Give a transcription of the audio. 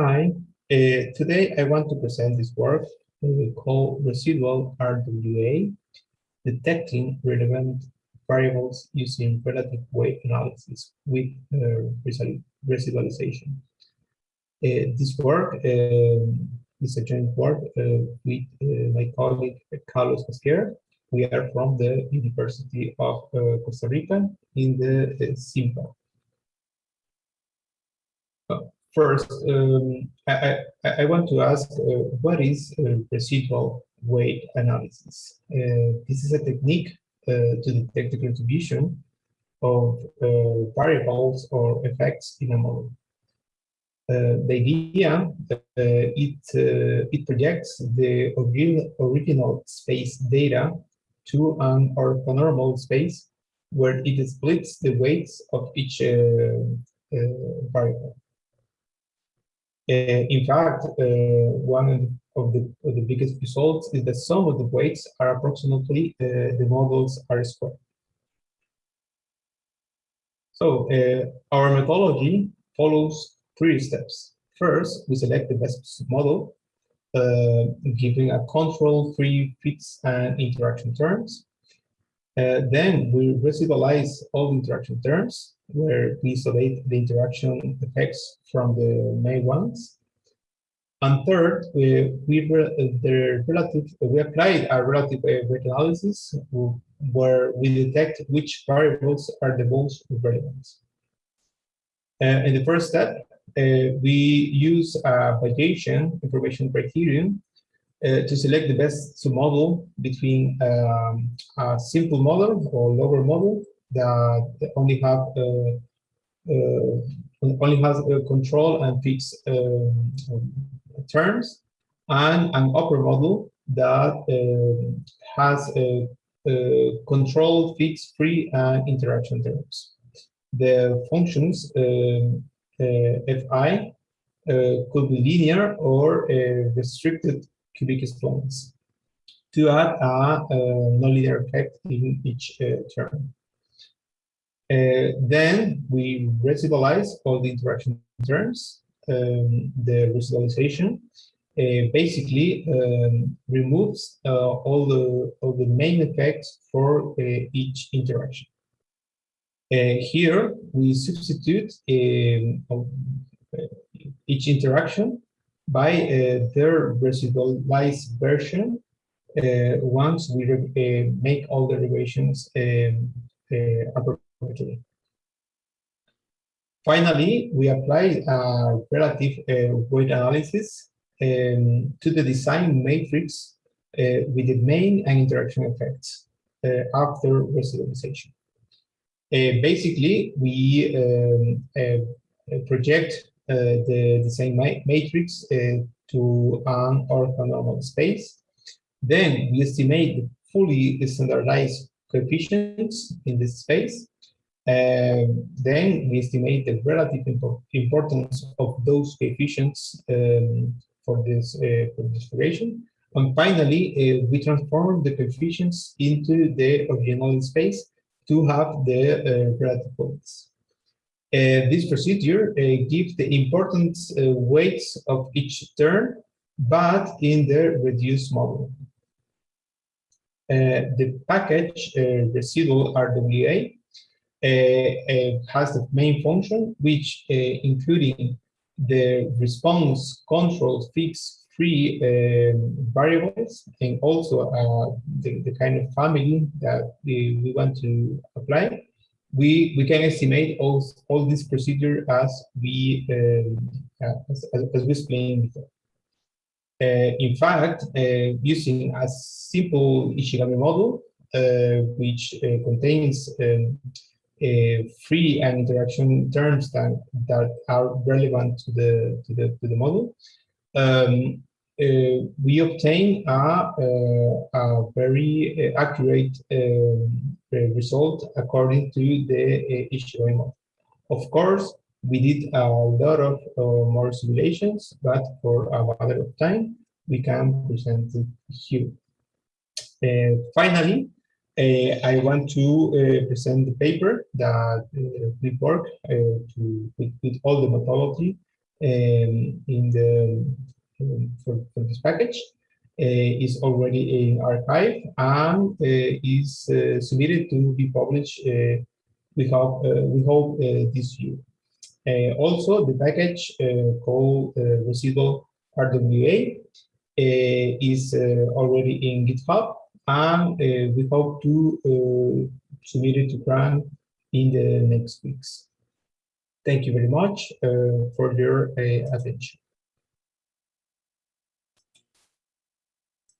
Hi, uh, today I want to present this work uh, called Residual RWA, Detecting Relevant Variables Using Relative Weight Analysis with uh, Residualization. Uh, this work um, is a joint work uh, with uh, my colleague Carlos Mosquera. We are from the University of Costa Rica in the uh. First, um, I, I, I, want to ask uh, what is uh, relative weight analysis? Uh, this is a technique uh, to detect the contribution of uh, variables or effects in a model. Uh, the idea it it projects the original, original space data to an orthonormal space where it splits the weights of each variable. Uh, in fact, uh, one of the, of the biggest results is that sum of the weights are approximately uh, the model's R squared. So our methodology follows three steps. First, we select the best model, uh, giving a control, free fits, and interaction terms. Uh, then we residualize all interaction terms where we isolate the interaction effects from the main ones. And third, we, we the relative we applied a relative weight analysis where we detect which variables are the most relevant. Uh, in the first step, uh, we use a Bayesian information criterion uh, to select the best model between um, a simple model or lower model that only have uh, uh, only has control and fixed um, terms, and an upper model that has control, fixed, free, and interaction terms. The functions fi uh, could be linear or uh, restricted cubic exponents to add a, a nonlinear effect in each uh, term. Uh, then we residualize all the interaction terms. Um, the residualization uh, basically um, removes uh, all the all the main effects for uh, each interaction. Uh, here we substitute um, each interaction by their residualized version once we make all the derivations um, Finally, we apply a relative uh, weight analysis um, to the design matrix uh, with the main and interaction effects uh, after residualization. Uh, basically, we um, uh, project the design ma matrix to an orthonormal space. Then we estimate the fully standardized coefficients in this space then we estimate the relative importance of those coefficients um, for this uh, for this relation. And finally, uh, we transform the coefficients into the original space to have the uh, relative weights. Uh, this procedure uh, gives the important uh, weights of each term, but in the reduced model. the package residual RWA has the main function, which uh, including the response control fixed free um, variables and also uh, the, the, kind of family that we, we want to apply, we, we can estimate all, all this procedure as we, um, as, as, we explained before. Uh, in fact, uh, using a simple Ishigami model, which contains um, uh, free and interaction terms that, that are relevant to the to the to the model. Um, uh, we obtain a, uh, a very uh, accurate um, result according to the uh, model. Of course, we did a lot of uh, more simulations, but for a matter of time, we can present it here. Uh, finally, uh, I want to uh, present the paper that uh, we work to, with, with, all the methodology um, in the um, for, for this package uh, is already in arXiv and uh, is uh, submitted to be published. we hope we hope this year. also, the package called residual RWA is already in GitHub and eh, we hope to eh, submit it to CRAN in the next weeks. Thank you very much uh, for your attention.